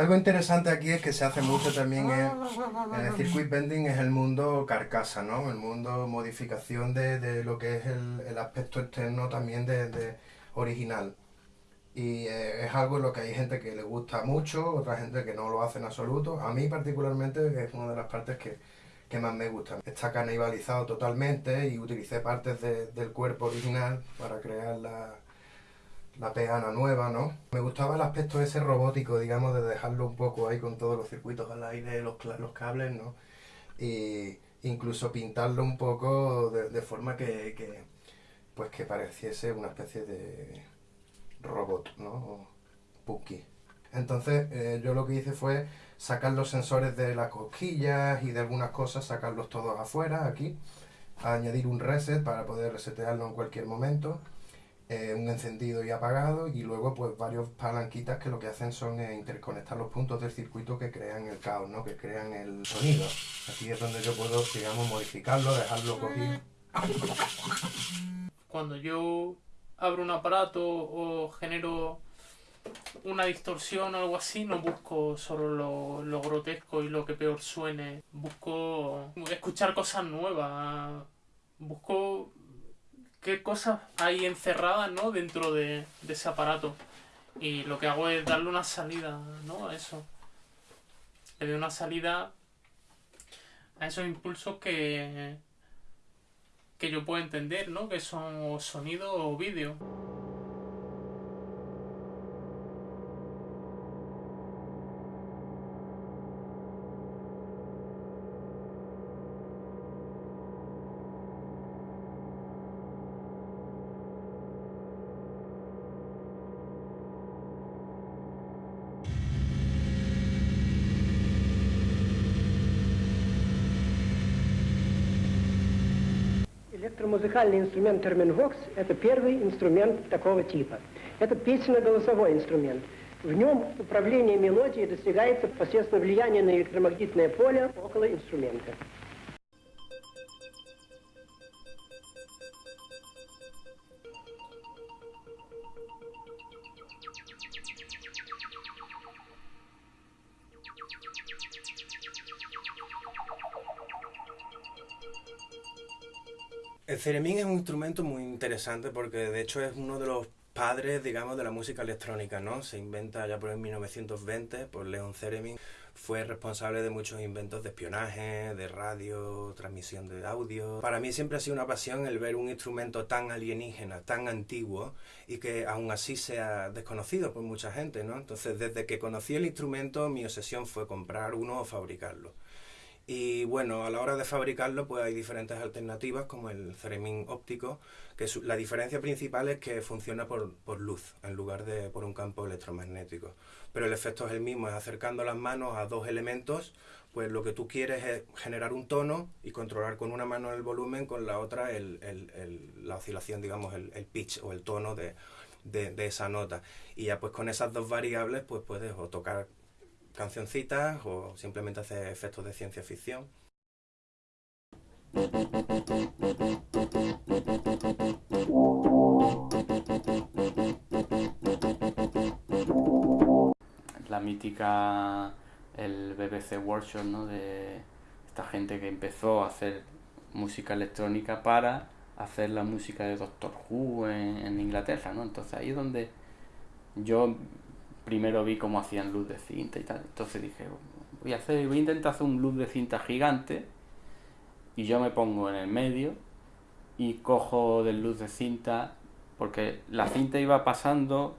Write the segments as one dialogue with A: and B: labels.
A: algo interesante aquí es que se hace mucho también en, el circuit bending, es el mundo carcasa, ¿no? El mundo modificación de, lo que es el, aspecto externo también de, original. Y eh, es algo en lo que hay gente que le gusta mucho, otra gente que no lo hace en absoluto. A mí particularmente es una de las partes que, más me gusta. Está canibalizado totalmente y utilicé partes del cuerpo original para crear la, la peana nueva, ¿no? Me gustaba el aspecto ese robótico, digamos, de dejarlo un poco ahí con todos los circuitos al aire, los, los cables, ¿no? Y incluso pintarlo un poco de, forma que, pues que pareciese una especie de robot, ¿no? Punky. Entonces eh, yo lo que hice fue sacar los sensores de las cosquillas y de algunas cosas, sacarlos todos afuera, aquí, añadir un reset para poder resetearlo en cualquier momento eh, un encendido y apagado y luego pues varios palanquitas que lo que hacen son eh, interconectar los puntos del circuito que crean el caos, ¿no? que crean el sonido. Aquí es donde yo puedo, digamos, modificarlo, dejarlo cogido.
B: Cuando yo abro un aparato o genero una distorsión o algo así, no busco solo lo, lo, grotesco y lo que peor suene. Busco escuchar cosas nuevas. Busco qué cosas hay encerradas ¿no? dentro de, ese aparato. Y lo que hago es darle una salida ¿no? a eso. Le doy una salida a esos impulsos que, que yo puedo entender, ¿no? que son sonido o vídeo.
C: Электромузыкальный инструмент терминвокс – это первый инструмент такого типа. Это песенно-голосовой инструмент. В нем управление мелодией достигается посредством влияния на электромагнитное поле около инструмента.
A: Ceremín es un instrumento muy interesante porque de hecho es uno de los padres, digamos, de la música electrónica, ¿no? Se inventa ya por el 1920 por Leon Theremin. Fue responsable de muchos inventos de espionaje, de radio, transmisión de audio. Para mí siempre ha sido una pasión el ver un instrumento tan alienígena, tan antiguo y que aún así sea desconocido por mucha gente, ¿no? Entonces, desde que conocí el instrumento, mi obsesión fue comprar uno o fabricarlo. Y bueno, a la hora de fabricarlo pues hay diferentes alternativas como el ceremín óptico, que la diferencia principal es que funciona por, luz en lugar de por un campo electromagnético. Pero el efecto es el mismo, es acercando las manos a dos elementos, pues lo que tú quieres es generar un tono y controlar con una mano el volumen, con la otra la oscilación, digamos, el, pitch o el tono de, de, esa nota. Y ya pues con esas dos variables pues puedes tocar cancioncitas o simplemente hacer efectos de ciencia ficción.
D: La mítica, el BBC Workshop, ¿no? De esta gente que empezó a hacer música electrónica para hacer la música de Doctor Who en, Inglaterra, ¿no? Entonces ahí es donde yo primero vi cómo hacían luz de cinta y tal. Entonces dije, voy a, hacer, voy a intentar hacer un luz de cinta gigante y yo me pongo en el medio y cojo del luz de cinta porque la cinta iba pasando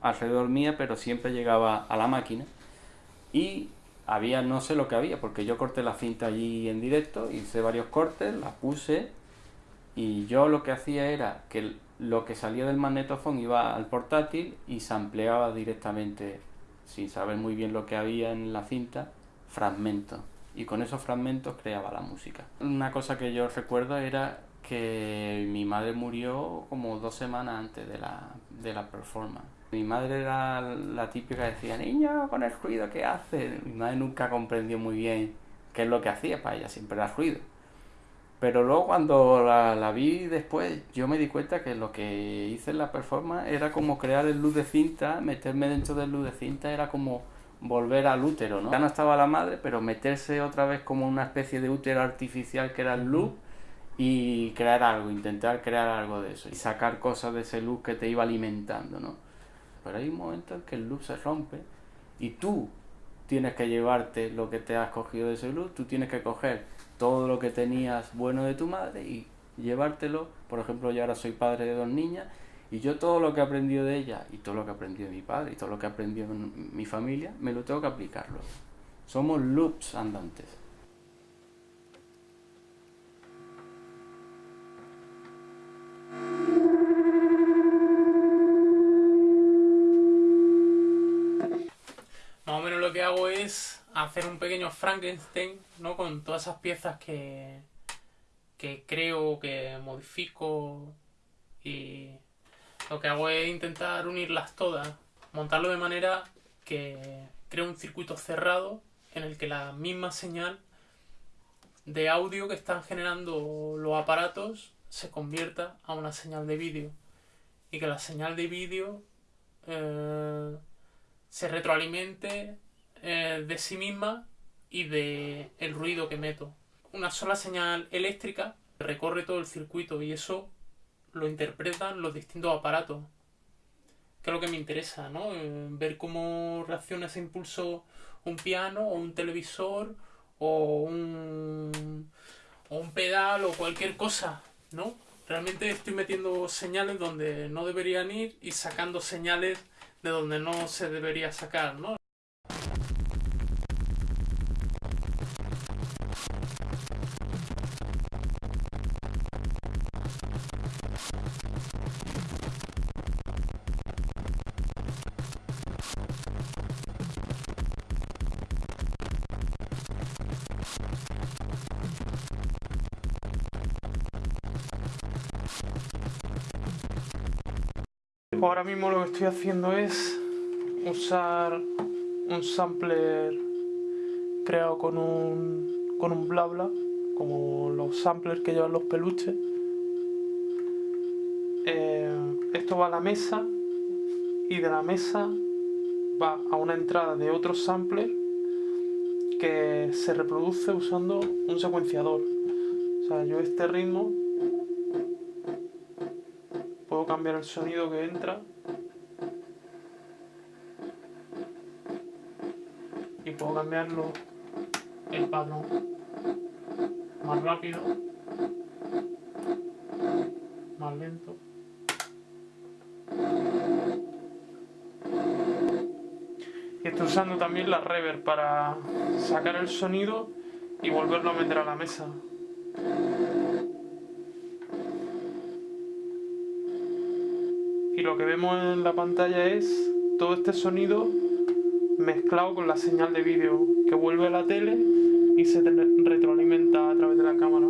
D: alrededor mía pero siempre llegaba a la máquina y había no sé lo que había porque yo corté la cinta allí en directo hice varios cortes la puse y yo lo que hacía era que lo que salía del magnetofón iba al portátil y se ampliaba directamente, sin saber muy bien lo que había en la cinta, fragmentos. Y con esos fragmentos creaba la música. Una cosa que yo recuerdo era que mi madre murió como dos semanas antes de la, de la performance. Mi madre era la típica que decía, niño, con el ruido que hace. Mi madre nunca comprendió muy bien qué es lo que hacía, para ella siempre era ruido. Pero luego cuando la, vi después, yo me di cuenta que lo que hice en la performance era como crear el luz de cinta, meterme dentro del luz de cinta, era como volver al útero, ¿no? Ya no estaba la madre, pero meterse otra vez como una especie de útero artificial que era el loop y crear algo, intentar crear algo de eso y sacar cosas de ese loop que te iba alimentando, ¿no? Pero hay un momento en que el loop se rompe y tú tienes que llevarte lo que te has cogido de ese loop, tú tienes que coger todo lo que tenías bueno de tu madre y llevártelo. Por ejemplo, yo ahora soy padre de dos niñas y yo todo lo que he aprendido de ella y todo lo que he aprendido de mi padre y todo lo que he aprendido en mi familia, me lo tengo que aplicarlo. Somos loops andantes.
B: Más o menos lo que hago es hacer un pequeño Frankenstein, ¿no? Con todas esas piezas que, que creo, que modifico y lo que hago es intentar unirlas todas, montarlo de manera que creo un circuito cerrado en el que la misma señal de audio que están generando los aparatos se convierta a una señal de vídeo y que la señal de vídeo eh, se retroalimente eh, de sí misma y de el ruido que meto. Una sola señal eléctrica recorre todo el circuito y eso lo interpretan los distintos aparatos. Que es lo que me interesa, ¿no? Eh, ver cómo reacciona ese impulso un piano o un televisor o un, o un pedal o cualquier cosa, ¿no? Realmente estoy metiendo señales donde no deberían ir y sacando señales de donde no se debería sacar, ¿no? Ahora mismo lo que estoy haciendo es usar un sampler creado con un, con un bla como los samplers que llevan los peluches. Eh, esto va a la mesa y de la mesa va a una entrada de otro sampler que se reproduce usando un secuenciador. O sea, yo este ritmo cambiar el sonido que entra. Y puedo cambiarlo el patrón más rápido más lento. Y estoy usando también la reverb para sacar el sonido y volverlo a meter a la mesa y lo que vemos en la pantalla es todo este sonido mezclado con la señal de vídeo que vuelve a la tele y se retroalimenta a través de la cámara.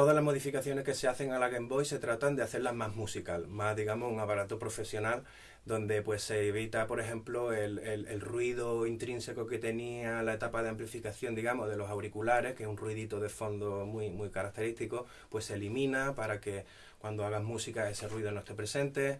A: Todas las modificaciones que se hacen a la Game Boy se tratan de hacerlas más musical, más digamos un aparato profesional donde pues se evita por ejemplo el, el, ruido intrínseco que tenía la etapa de amplificación digamos de los auriculares, que es un ruidito de fondo muy, muy característico, pues se elimina para que cuando hagas música ese ruido no esté presente.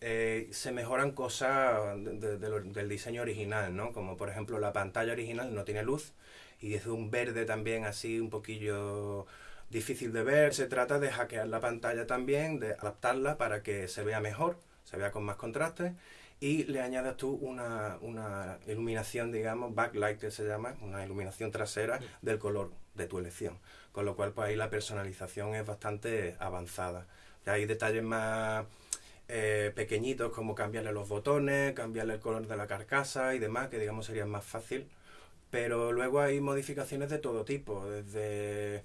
A: Eh, se mejoran cosas del diseño original, ¿no? Como por ejemplo la pantalla original no tiene luz y es un verde también así un poquillo difícil de ver, se trata de hackear la pantalla también, de adaptarla para que se vea mejor, se vea con más contraste y le añadas tú una, iluminación, digamos, backlight que se llama, una iluminación trasera del color de tu elección. Con lo cual, pues ahí la personalización es bastante avanzada. Ya hay detalles más eh, pequeñitos como cambiarle los botones, cambiarle el color de la carcasa y demás, que digamos sería más fácil. Pero luego hay modificaciones de todo tipo, desde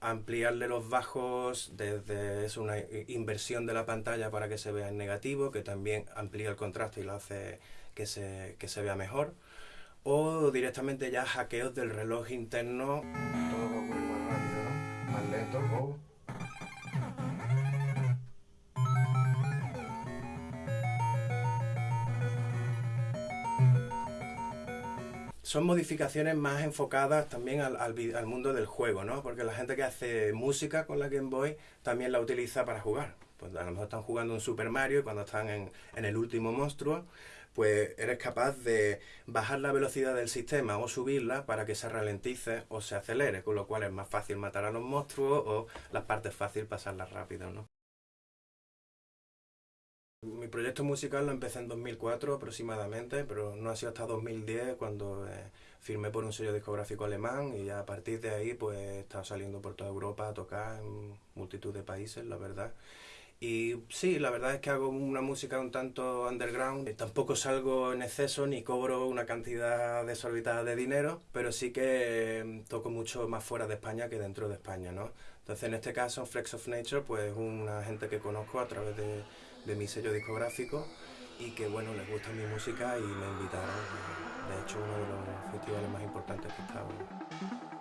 A: ampliarle los bajos desde es una inversión de la pantalla para que se vea en negativo, que también amplía el contraste y lo hace que se, que se vea mejor. O directamente ya hackeos del reloj interno. Todo va ocurrir más rápido, Más lento. Son modificaciones más enfocadas también al, al, mundo del juego, ¿no? Porque la gente que hace música con la Game Boy también la utiliza para jugar. Pues a lo mejor están jugando un Super Mario y cuando están en, en el último monstruo, pues eres capaz de bajar la velocidad del sistema o subirla para que se ralentice o se acelere, con lo cual es más fácil matar a los monstruos o las partes fácil pasarlas rápido, ¿no? Mi proyecto musical lo empecé en 2004 aproximadamente, pero no ha sido hasta 2010 cuando eh, firmé por un sello discográfico alemán y ya a partir de ahí pues he estado saliendo por toda Europa a tocar en multitud de países, la verdad. Y sí, la verdad es que hago una música un tanto underground. Tampoco salgo en exceso ni cobro una cantidad desorbitada de dinero, pero sí que mm, toco mucho más fuera de España que dentro de España, ¿no? Entonces, en este caso, Flex of Nature, pues es una gente que conozco a través de, de mi sello discográfico y que, bueno, les gusta mi música y me invitaron. De hecho, uno de los festivales más importantes que he estado.